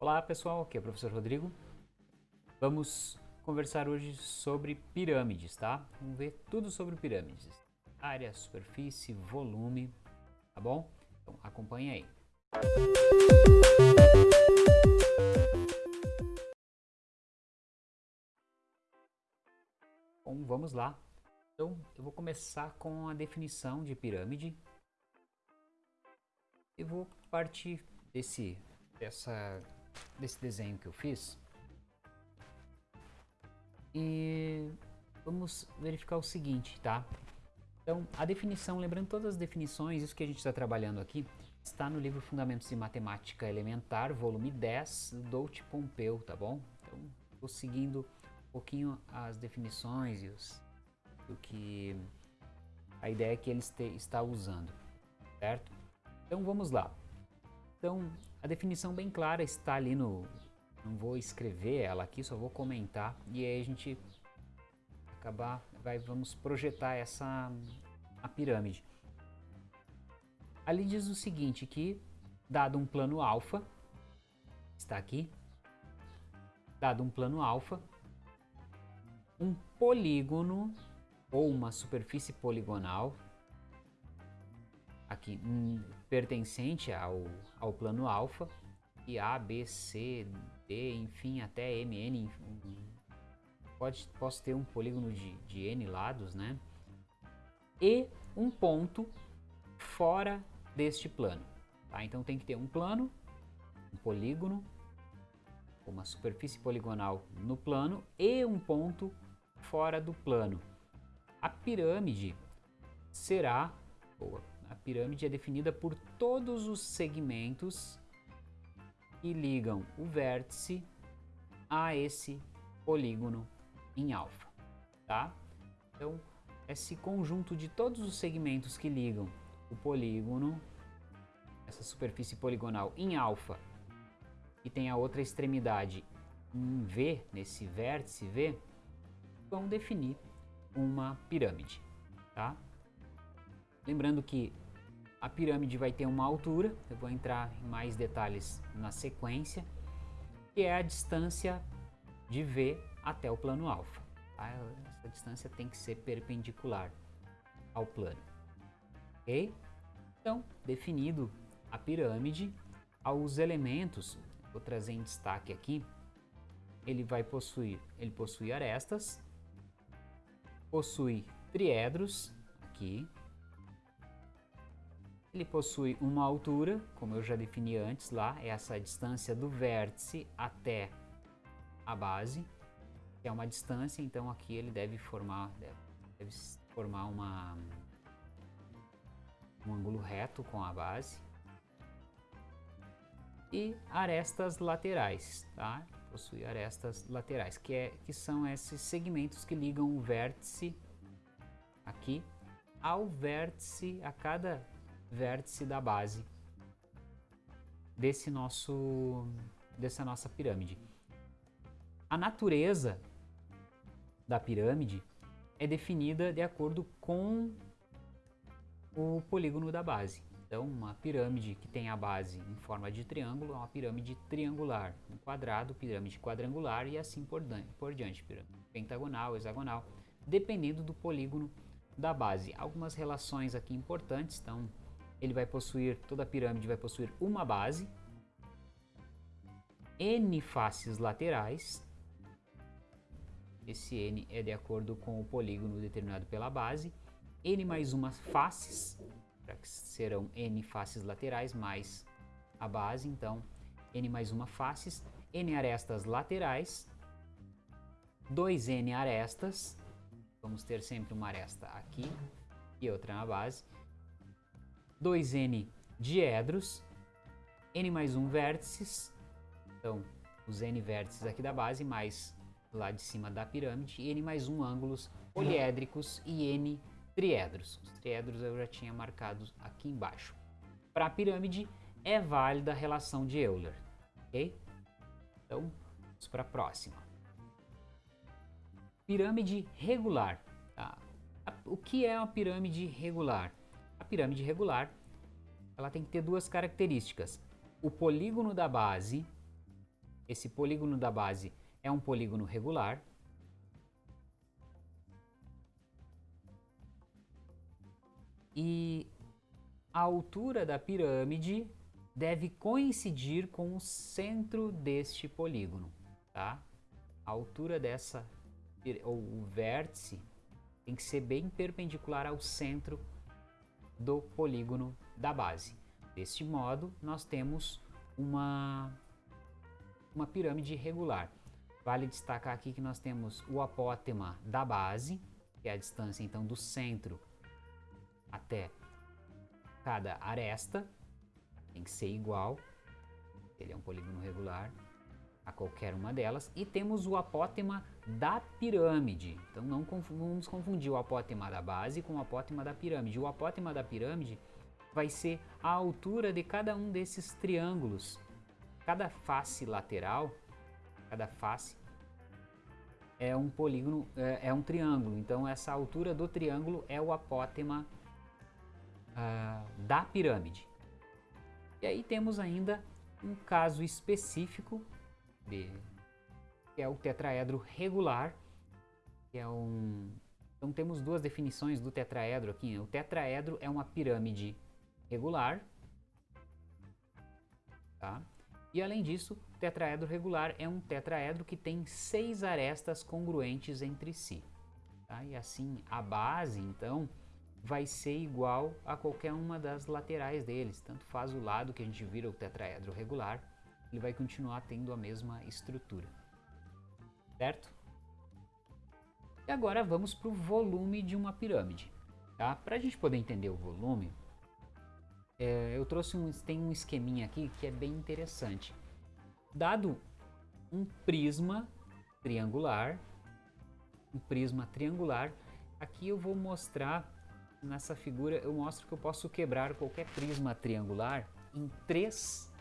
Olá pessoal, aqui é o professor Rodrigo. Vamos conversar hoje sobre pirâmides, tá? Vamos ver tudo sobre pirâmides. Área, superfície, volume, tá bom? Então acompanha aí. Bom, vamos lá. Então eu vou começar com a definição de pirâmide. E vou partir desse, dessa desse desenho que eu fiz. E vamos verificar o seguinte, tá? Então, a definição, lembrando todas as definições, isso que a gente está trabalhando aqui, está no livro Fundamentos de Matemática Elementar, volume 10, do Doudt Pompeu, tá bom? Então, estou seguindo um pouquinho as definições e os, o que a ideia que ele está usando, certo? Então, vamos lá. Então, a definição bem clara está ali no... Não vou escrever ela aqui, só vou comentar. E aí a gente acabar... Vai, vamos projetar essa a pirâmide. Ali diz o seguinte, que dado um plano alfa, está aqui, dado um plano alfa, um polígono ou uma superfície poligonal aqui um, pertencente ao, ao plano alfa e A, B, C, D, enfim, até M, N, pode, posso ter um polígono de, de N lados, né? E um ponto fora deste plano, tá? Então tem que ter um plano, um polígono, uma superfície poligonal no plano e um ponto fora do plano. A pirâmide será, ou a pirâmide é definida por todos os segmentos que ligam o vértice a esse polígono em alfa, tá? Então, esse conjunto de todos os segmentos que ligam o polígono, essa superfície poligonal em alfa, e tem a outra extremidade em V, nesse vértice V, vão definir uma pirâmide, tá? Lembrando que a pirâmide vai ter uma altura, eu vou entrar em mais detalhes na sequência, que é a distância de V até o plano alfa. Tá? Essa distância tem que ser perpendicular ao plano. Ok? Então, definido a pirâmide, aos elementos, vou trazer em destaque aqui, ele vai possuir, ele possui arestas, possui triedros, aqui, ele possui uma altura, como eu já defini antes lá, é essa distância do vértice até a base, que é uma distância, então aqui ele deve formar, deve, deve formar uma, um ângulo reto com a base. E arestas laterais, tá? Possui arestas laterais, que, é, que são esses segmentos que ligam o vértice aqui ao vértice, a cada vértice da base desse nosso, dessa nossa pirâmide. A natureza da pirâmide é definida de acordo com o polígono da base. Então, uma pirâmide que tem a base em forma de triângulo é uma pirâmide triangular. Um quadrado, pirâmide quadrangular e assim por, por diante. Pirâmide pentagonal, hexagonal, dependendo do polígono da base. Algumas relações aqui importantes, então ele vai possuir, toda a pirâmide vai possuir uma base, N faces laterais, esse N é de acordo com o polígono determinado pela base, N mais uma faces, que serão N faces laterais mais a base, então N mais uma faces, N arestas laterais, 2N arestas, vamos ter sempre uma aresta aqui e outra na base, 2n diedros, n mais 1 vértices, então os n vértices aqui da base, mais lá de cima da pirâmide, e n mais 1 ângulos poliédricos e n triedros. Os triedros eu já tinha marcado aqui embaixo. Para a pirâmide é válida a relação de Euler, ok? Então, vamos para a próxima. Pirâmide regular. Tá? O que é uma pirâmide regular? A pirâmide regular ela tem que ter duas características. O polígono da base esse polígono da base é um polígono regular. E a altura da pirâmide deve coincidir com o centro deste polígono, tá? A altura dessa, ou o vértice, tem que ser bem perpendicular ao centro do polígono da base. Deste modo, nós temos uma, uma pirâmide regular. Vale destacar aqui que nós temos o apótema da base, que é a distância então do centro até cada aresta, tem que ser igual, ele é um polígono regular a qualquer uma delas, e temos o apótema da pirâmide. Então não vamos confundir o apótema da base com o apótema da pirâmide. O apótema da pirâmide vai ser a altura de cada um desses triângulos. Cada face lateral, cada face é um polígono, é, é um triângulo. Então essa altura do triângulo é o apótema uh, da pirâmide. E aí temos ainda um caso específico que é o tetraedro regular, que é um então temos duas definições do tetraedro aqui. O tetraedro é uma pirâmide regular, tá? E além disso, o tetraedro regular é um tetraedro que tem seis arestas congruentes entre si. Tá? E assim, a base, então, vai ser igual a qualquer uma das laterais deles. Tanto faz o lado que a gente vira o tetraedro regular, ele vai continuar tendo a mesma estrutura. Certo? E agora vamos para o volume de uma pirâmide. Tá? Para a gente poder entender o volume, é, eu trouxe um, tem um esqueminha aqui que é bem interessante. Dado um prisma triangular, um prisma triangular, aqui eu vou mostrar nessa figura eu mostro que eu posso quebrar qualquer prisma triangular em três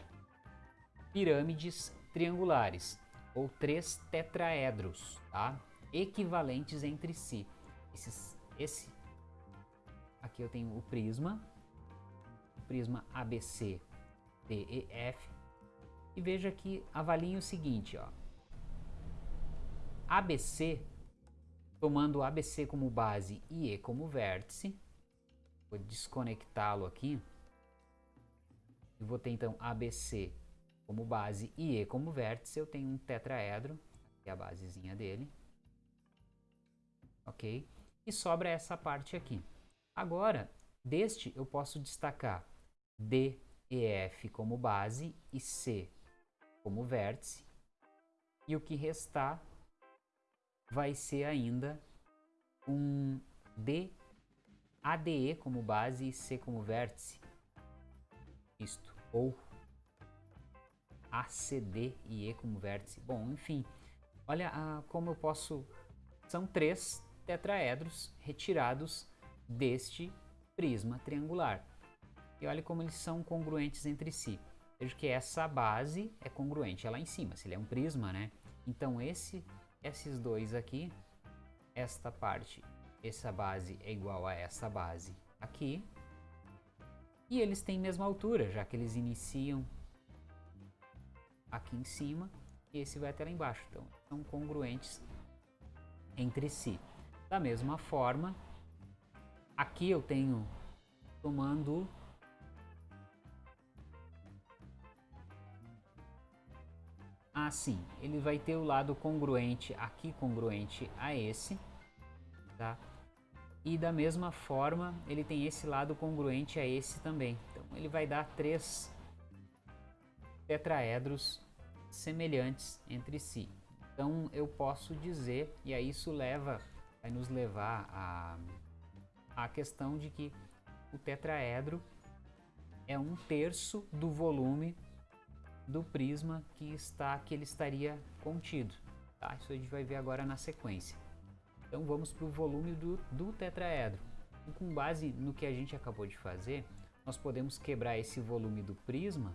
pirâmides triangulares ou três tetraedros, tá? equivalentes entre si. Esses, esse aqui eu tenho o prisma, o prisma ABC, DEF, e veja que avaliem o seguinte, ó. ABC, tomando ABC como base e E como vértice, Vou desconectá-lo aqui. E vou ter então ABC como base e E como vértice. Eu tenho um tetraedro, que é a basezinha dele. Ok? E sobra essa parte aqui. Agora, deste eu posso destacar D e F como base e C como vértice. E o que restar vai ser ainda um D ADE como base e C como vértice. Isto. Ou ACD e E como vértice. Bom, enfim. Olha ah, como eu posso... São três tetraedros retirados deste prisma triangular. E olha como eles são congruentes entre si. Veja que essa base é congruente, é lá em cima, se ele é um prisma, né? Então esse, esses dois aqui, esta parte essa base é igual a essa base aqui. E eles têm mesma altura, já que eles iniciam aqui em cima e esse vai até lá embaixo. Então, são congruentes entre si. Da mesma forma, aqui eu tenho tomando assim, ele vai ter o lado congruente aqui congruente a esse, tá? E da mesma forma, ele tem esse lado congruente a esse também. Então ele vai dar três tetraedros semelhantes entre si. Então eu posso dizer, e aí isso leva, vai nos levar a, a questão de que o tetraedro é um terço do volume do prisma que está que ele estaria contido. Tá? Isso a gente vai ver agora na sequência. Então vamos para o volume do, do tetraedro. E com base no que a gente acabou de fazer, nós podemos quebrar esse volume do prisma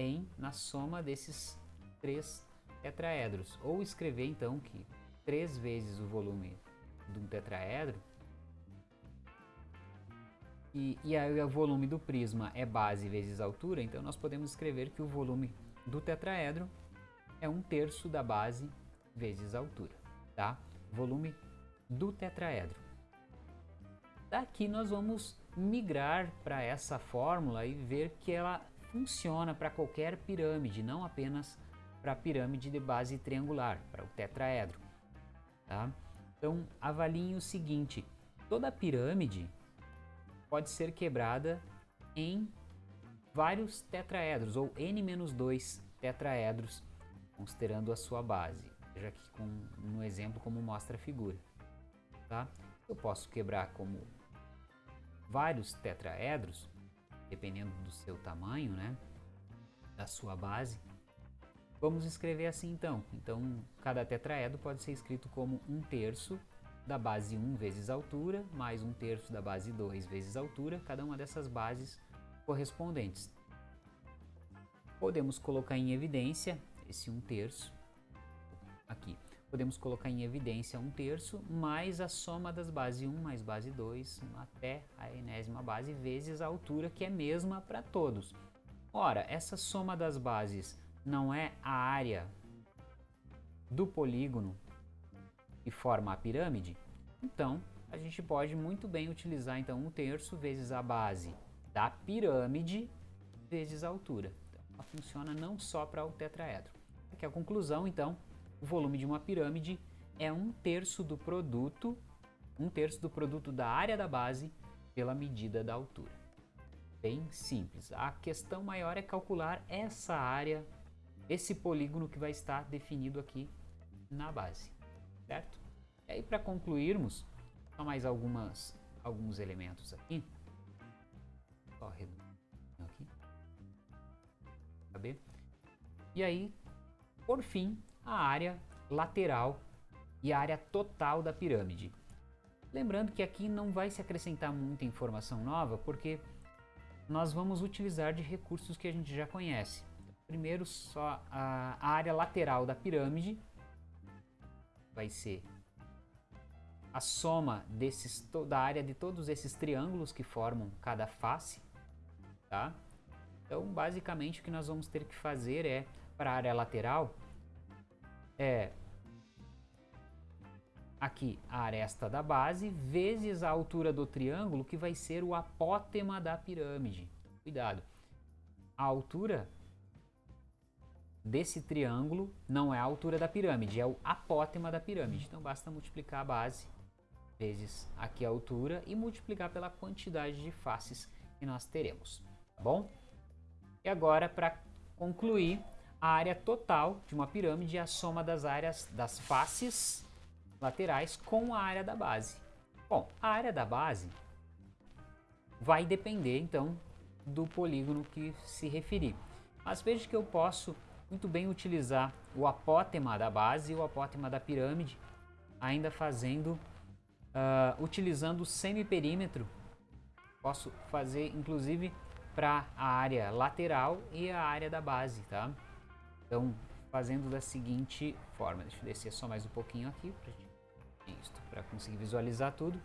em na soma desses três tetraedros. Ou escrever então que três vezes o volume de um tetraedro e, e aí o volume do prisma é base vezes altura, então nós podemos escrever que o volume do tetraedro é um terço da base vezes altura, tá? Volume do tetraedro. Daqui nós vamos migrar para essa fórmula e ver que ela funciona para qualquer pirâmide, não apenas para a pirâmide de base triangular, para o tetraedro. Tá? Então, avaliem o seguinte, toda pirâmide pode ser quebrada em vários tetraedros, ou n-2 tetraedros, considerando a sua base. Veja aqui com, no exemplo como mostra a figura. Tá? Eu posso quebrar como vários tetraedros, dependendo do seu tamanho, né? da sua base. Vamos escrever assim então. Então, cada tetraedro pode ser escrito como um terço da base 1 vezes altura, mais um terço da base 2 vezes altura, cada uma dessas bases correspondentes. Podemos colocar em evidência esse um terço aqui. Podemos colocar em evidência um terço mais a soma das bases 1 mais base 2 até a enésima base vezes a altura que é mesma para todos. Ora, essa soma das bases não é a área do polígono que forma a pirâmide? Então, a gente pode muito bem utilizar então um terço vezes a base da pirâmide vezes a altura. Então, ela funciona não só para o tetraedro. Aqui a conclusão, então, o volume de uma pirâmide é um terço do produto, um terço do produto da área da base pela medida da altura. Bem simples. A questão maior é calcular essa área, esse polígono que vai estar definido aqui na base, certo? E aí para concluirmos, só mais algumas, alguns elementos aqui. Só reduzir aqui. Saber? E aí, por fim, a área lateral e a área total da pirâmide. Lembrando que aqui não vai se acrescentar muita informação nova, porque nós vamos utilizar de recursos que a gente já conhece. Primeiro, só a área lateral da pirâmide vai ser a soma desses, da área de todos esses triângulos que formam cada face, tá? Então, basicamente, o que nós vamos ter que fazer é, para a área lateral, é aqui a aresta da base vezes a altura do triângulo, que vai ser o apótema da pirâmide. Cuidado. A altura desse triângulo não é a altura da pirâmide, é o apótema da pirâmide. Então basta multiplicar a base vezes aqui a altura e multiplicar pela quantidade de faces que nós teremos, tá bom? E agora, para concluir, a área total de uma pirâmide é a soma das áreas das faces laterais com a área da base. Bom, a área da base vai depender então do polígono que se referir. Mas veja que eu posso muito bem utilizar o apótema da base e o apótema da pirâmide, ainda fazendo, uh, utilizando o semiperímetro. Posso fazer inclusive para a área lateral e a área da base, tá? Então, fazendo da seguinte forma, deixa eu descer só mais um pouquinho aqui para conseguir visualizar tudo.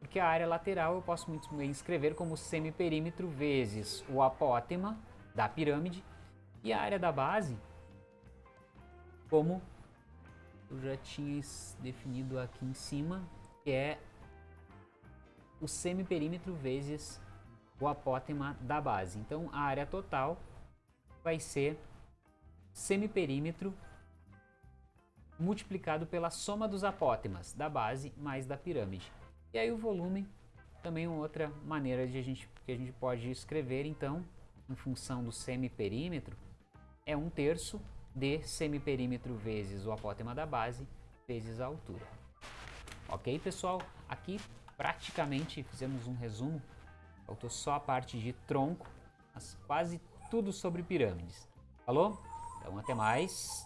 Porque a área lateral eu posso muito bem escrever como semiperímetro vezes o apótema da pirâmide e a área da base como eu já tinha definido aqui em cima, que é o semiperímetro vezes o apótema da base. Então a área total vai ser semiperímetro multiplicado pela soma dos apótemas da base mais da pirâmide. E aí o volume também é outra maneira de a gente, que a gente pode escrever, então, em função do semiperímetro, é um terço de semiperímetro vezes o apótema da base vezes a altura. Ok, pessoal? Aqui praticamente fizemos um resumo, faltou só a parte de tronco, mas quase tudo sobre pirâmides. Falou? Então até mais.